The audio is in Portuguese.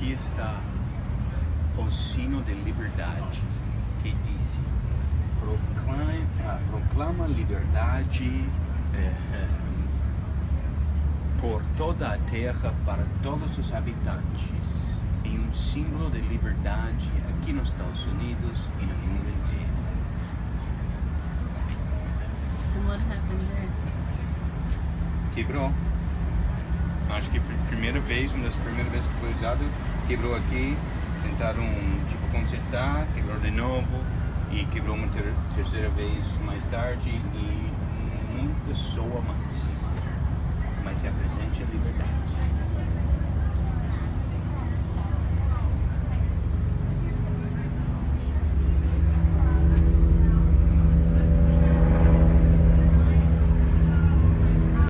aqui está o sino de liberdade que disse proclama, ah, proclama liberdade eh, por toda a terra para todos os habitantes e um símbolo de liberdade aqui nos Estados Unidos e no mundo inteiro. And what happened there? Quebrou. Acho que foi a primeira vez, uma das primeiras vezes que foi usado, quebrou aqui, tentaram tipo consertar, quebrou de novo e quebrou uma ter terceira vez mais tarde e nunca soa mais.